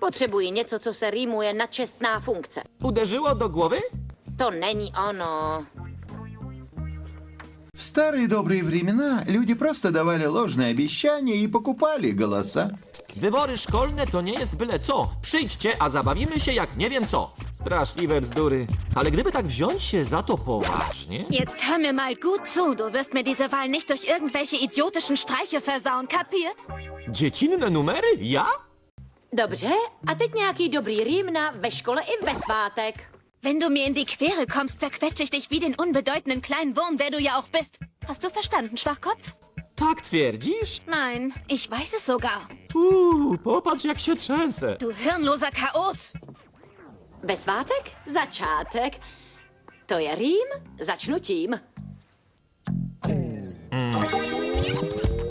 Potrzebuję něco, co se rýmuje na čestná funkce. Uderzyło do głowy? To není ono. В старые добрые времена люди просто давали ложные обещания и покупали голоса. Wybory szkolne to nie jest byle co. Przyjdźcie, a zabawimy się jak nie wiem co. Straszliwe bzdury. Ale gdyby tak wziąć się za to poważnie... Jetzt hör mir mal gut zu. Du wirst mir diese Wahl nicht durch irgendwelche idiotischen Streiche versauen, kapiert? Dziecinne numery? Ja? Dobře, a teď nějaký dobrý rým na ve škole i ve svátek. Wenn du mir in die Quere kommst, zerquetsche ich dich wie den unbedeutenden kleinen Wurm, der du ja auch bist. Hast du verstanden, Schwachkopf? Tak twierdzisz? Nein, ich weiß es sogar. Uuu, popatrz jak się trzęsę. Du hirnloser Chaot. Ve svátek? Začátek. To je rým, začnu tím.